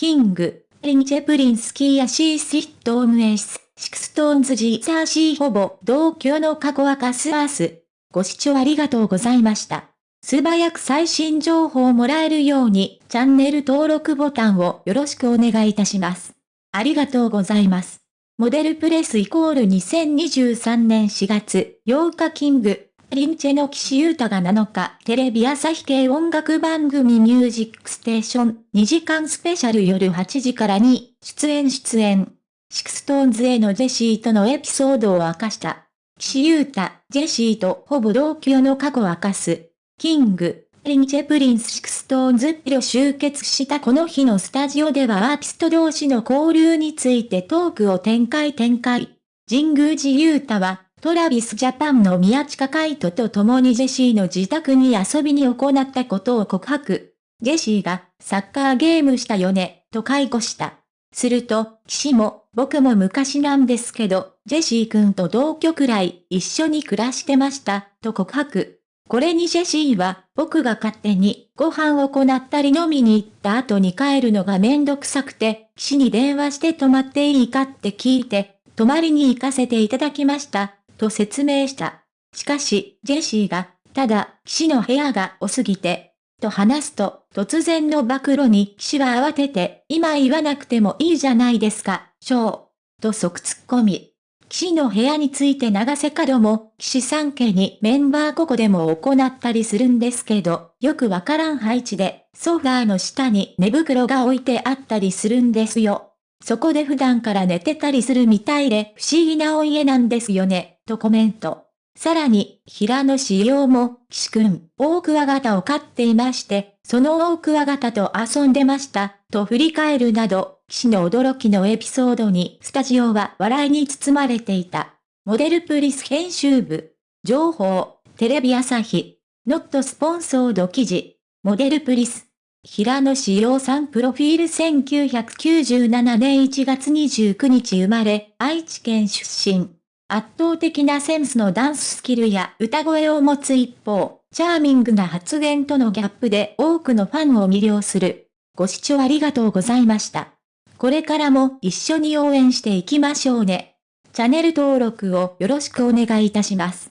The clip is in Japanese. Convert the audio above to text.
キング、リンチェプリンスキーやシーシットームエース、シクストーンズジーザーシーほぼ同居の過去はカスアース。ご視聴ありがとうございました。素早く最新情報をもらえるように、チャンネル登録ボタンをよろしくお願いいたします。ありがとうございます。モデルプレスイコール2023年4月8日キング、リンチェの岸優太が7日、テレビ朝日系音楽番組ミュージックステーション2時間スペシャル夜8時からに出演出演。SixTONES のジェシーとのエピソードを明かした。岸優太、ジェシーとほぼ同居の過去を明かす。 King & Prince、SixTONES ら集結したこの日のスタジオではアーティスト同士の交流についてトークを展開展開。神宮寺勇太は、トラビスジャパンの宮近海斗と共にジェシーの自宅に遊びに行ったことを告白。ジェシーが、サッカーゲームしたよね、と回顧した。すると、岸も、僕も昔なんですけど、ジェシー君と同居くらい一緒に暮らしてました、と告白。これにジェシーは、僕が勝手にご飯を行ったり飲みに行った後に帰るのがめんどくさくて、岸に電話して泊まっていいかって聞いて、泊まりに行かせていただきました、と説明した。しかし、ジェシーが、ただ、騎士の部屋が多すぎて、と話すと、突然の暴露に騎士は慌てて、今言わなくてもいいじゃないですか、ショー。と即突っ込み。騎士の部屋について長瀬角も、騎士三家にメンバーここでも行ったりするんですけど、よくわからん配置で、ソファーの下に寝袋が置いてあったりするんですよ。そこで普段から寝てたりするみたいで不思議なお家なんですよね、とコメント。さらに、平野志陽も、岸くん、大クワガタを飼っていまして、その大クワガタと遊んでました、と振り返るなど、岸の驚きのエピソードに、スタジオは笑いに包まれていた。モデルプリス編集部。情報、テレビ朝日。ノットスポンソード記事。モデルプリス。平野志陽さんプロフィール1997年1月29日生まれ、愛知県出身。圧倒的なセンスのダンススキルや歌声を持つ一方、チャーミングな発言とのギャップで多くのファンを魅了する。ご視聴ありがとうございました。これからも一緒に応援していきましょうね。チャンネル登録をよろしくお願いいたします。